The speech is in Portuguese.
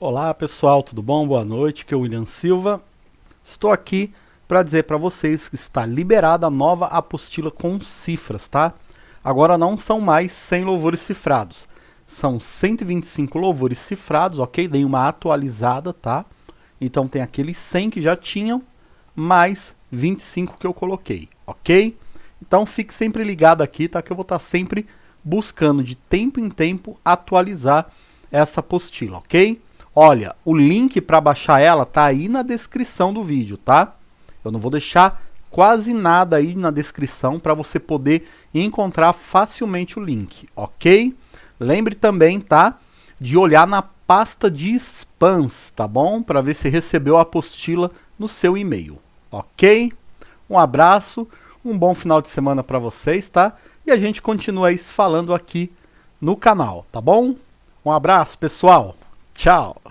Olá pessoal, tudo bom? Boa noite, que é o William Silva. Estou aqui para dizer para vocês que está liberada a nova apostila com cifras, tá? Agora não são mais 100 louvores cifrados, são 125 louvores cifrados, ok? Dei uma atualizada, tá? Então tem aqueles 100 que já tinham, mais 25 que eu coloquei, ok? Então fique sempre ligado aqui, tá? Que eu vou estar sempre buscando de tempo em tempo atualizar essa apostila, ok? Olha, o link para baixar ela tá aí na descrição do vídeo, tá? Eu não vou deixar quase nada aí na descrição para você poder encontrar facilmente o link, ok? Lembre também, tá? De olhar na pasta de spams, tá bom? Para ver se recebeu a apostila no seu e-mail, ok? Um abraço, um bom final de semana para vocês, tá? E a gente continua falando aqui no canal, tá bom? Um abraço, pessoal! Tchau!